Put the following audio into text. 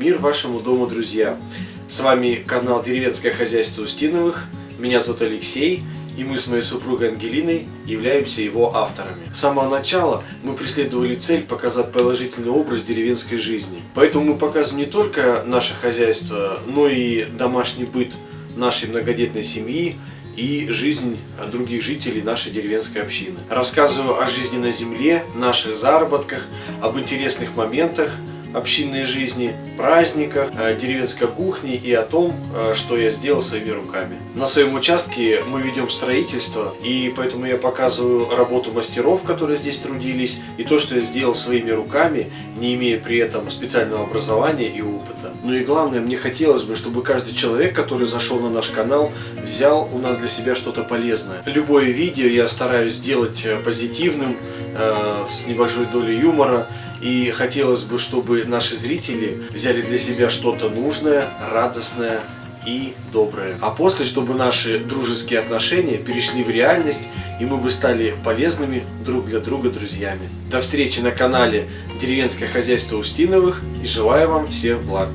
Мир вашему дому, друзья! С вами канал Деревенское хозяйство Устиновых. Меня зовут Алексей, и мы с моей супругой Ангелиной являемся его авторами. С самого начала мы преследовали цель показать положительный образ деревенской жизни. Поэтому мы показываем не только наше хозяйство, но и домашний быт нашей многодетной семьи, и жизнь других жителей нашей деревенской общины. Рассказываю о жизни на земле, наших заработках, об интересных моментах, общинной жизни, праздниках, деревенской кухне и о том, э, что я сделал своими руками. На своем участке мы ведем строительство, и поэтому я показываю работу мастеров, которые здесь трудились, и то, что я сделал своими руками, не имея при этом специального образования и опыта. Ну и главное, мне хотелось бы, чтобы каждый человек, который зашел на наш канал, взял у нас для себя что-то полезное. Любое видео я стараюсь сделать э, позитивным, э, с небольшой долей юмора, и хотелось бы, чтобы наши зрители взяли для себя что-то нужное, радостное и доброе. А после, чтобы наши дружеские отношения перешли в реальность, и мы бы стали полезными друг для друга друзьями. До встречи на канале Деревенское хозяйство Устиновых и желаю вам всех благ.